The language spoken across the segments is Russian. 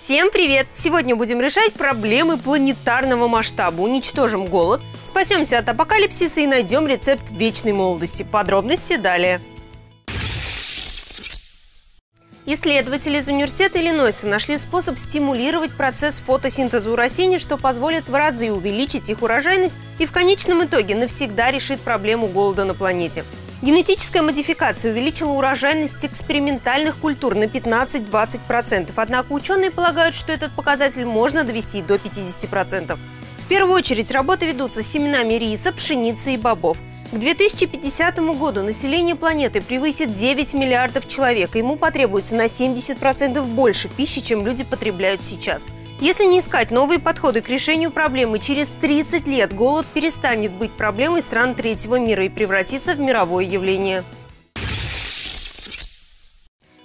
Всем привет! Сегодня будем решать проблемы планетарного масштаба. Уничтожим голод, спасемся от апокалипсиса и найдем рецепт вечной молодости. Подробности далее. Исследователи из университета Иллинойса нашли способ стимулировать процесс фотосинтеза у растений, что позволит в разы увеличить их урожайность и в конечном итоге навсегда решит проблему голода на планете. Генетическая модификация увеличила урожайность экспериментальных культур на 15-20%, однако ученые полагают, что этот показатель можно довести до 50%. В первую очередь работы ведутся семенами риса, пшеницы и бобов. К 2050 году население планеты превысит 9 миллиардов человек, и ему потребуется на 70% больше пищи, чем люди потребляют сейчас – если не искать новые подходы к решению проблемы, через 30 лет голод перестанет быть проблемой стран третьего мира и превратится в мировое явление.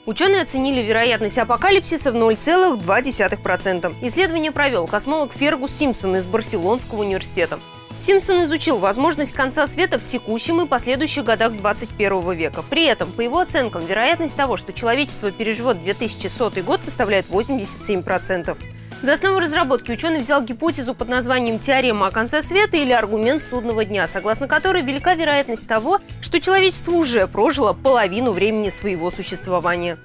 Ученые оценили вероятность апокалипсиса в 0,2%. Исследование провел космолог Фергус Симпсон из Барселонского университета. Симпсон изучил возможность конца света в текущем и последующих годах 21 века. При этом, по его оценкам, вероятность того, что человечество переживет 2100 год, составляет 87%. За основу разработки ученый взял гипотезу под названием «теорема о конце света» или «аргумент судного дня», согласно которой велика вероятность того, что человечество уже прожило половину времени своего существования.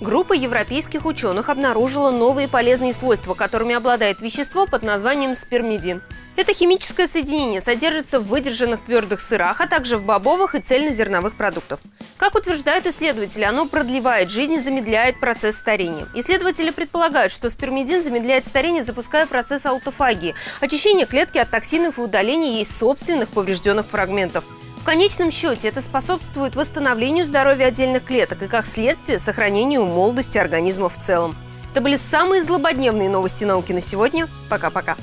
Группа европейских ученых обнаружила новые полезные свойства, которыми обладает вещество под названием спермидин. Это химическое соединение содержится в выдержанных твердых сырах, а также в бобовых и цельнозерновых продуктах. Как утверждают исследователи, оно продлевает жизнь и замедляет процесс старения. Исследователи предполагают, что спермидин замедляет старение, запуская процесс аутофагии – очищение клетки от токсинов и удаления ей собственных поврежденных фрагментов. В конечном счете это способствует восстановлению здоровья отдельных клеток и, как следствие, сохранению молодости организма в целом. Это были самые злободневные новости науки на сегодня. Пока-пока.